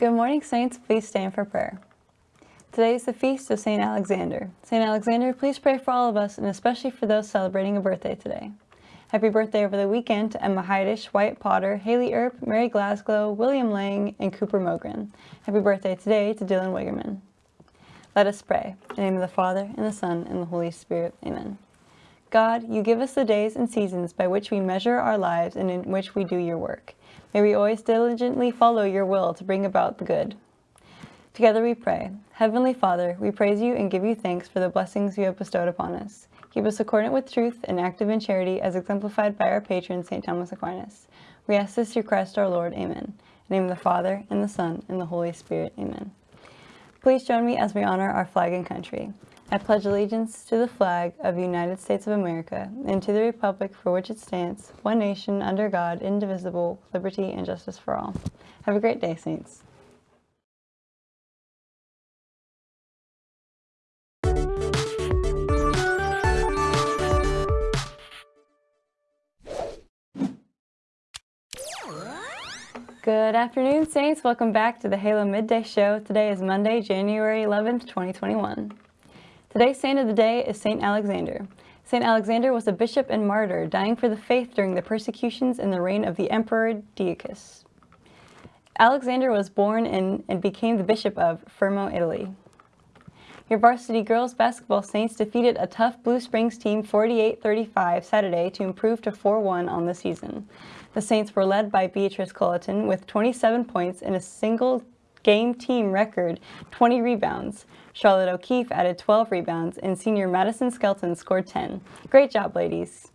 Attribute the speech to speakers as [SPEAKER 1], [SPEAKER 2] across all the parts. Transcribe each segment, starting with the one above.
[SPEAKER 1] Good morning, Saints. Please stand for prayer. Today is the feast of St. Alexander. St. Alexander, please pray for all of us and especially for those celebrating a birthday today. Happy birthday over the weekend to Emma Heidish, Wyatt Potter, Haley Earp, Mary Glasgow, William Lang, and Cooper Mogren. Happy birthday today to Dylan Wigerman. Let us pray. In the name of the Father, and the Son, and the Holy Spirit. Amen. God, you give us the days and seasons by which we measure our lives and in which we do your work. May we always diligently follow your will to bring about the good. Together we pray. Heavenly Father, we praise you and give you thanks for the blessings you have bestowed upon us. Keep us accordant with truth and active in charity as exemplified by our patron, St. Thomas Aquinas. We ask this through Christ our Lord. Amen. In the name of the Father, and the Son, and the Holy Spirit. Amen. Please join me as we honor our flag and country. I pledge allegiance to the flag of the United States of America and to the republic for which it stands, one nation under God, indivisible, liberty and justice for all. Have a great day, Saints. Good afternoon, Saints. Welcome back to the Halo Midday Show. Today is Monday, January 11th, 2021. Today's saint of the day is St. Alexander. St. Alexander was a bishop and martyr, dying for the faith during the persecutions in the reign of the Emperor Decius. Alexander was born in and became the bishop of Fermo, Italy. Your varsity girls basketball Saints defeated a tough Blue Springs team 48-35 Saturday to improve to 4-1 on the season. The Saints were led by Beatrice Culleton with 27 points in a single game team record 20 rebounds. Charlotte O'Keefe added 12 rebounds, and senior Madison Skelton scored 10. Great job, ladies.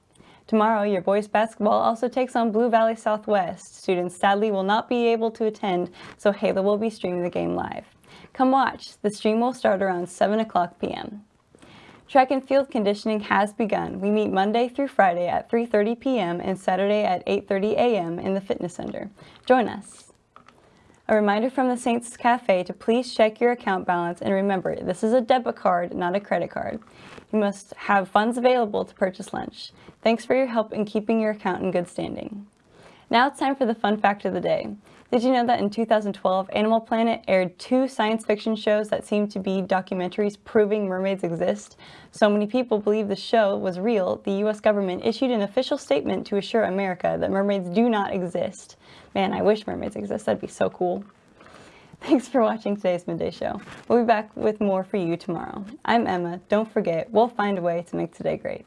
[SPEAKER 1] Tomorrow, your boys basketball also takes on Blue Valley Southwest. Students sadly will not be able to attend, so Halo will be streaming the game live. Come watch. The stream will start around 7 o'clock p.m. Track and field conditioning has begun. We meet Monday through Friday at 3.30 p.m. and Saturday at 8.30 a.m. in the fitness center. Join us. A reminder from the Saints Cafe to please check your account balance and remember, this is a debit card, not a credit card. You must have funds available to purchase lunch. Thanks for your help in keeping your account in good standing. Now it's time for the fun fact of the day. Did you know that in 2012, Animal Planet aired two science fiction shows that seemed to be documentaries proving mermaids exist? So many people believe the show was real, the US government issued an official statement to assure America that mermaids do not exist. Man, I wish mermaids exist. That'd be so cool. Thanks for watching today's Midday Show. We'll be back with more for you tomorrow. I'm Emma. Don't forget, we'll find a way to make today great.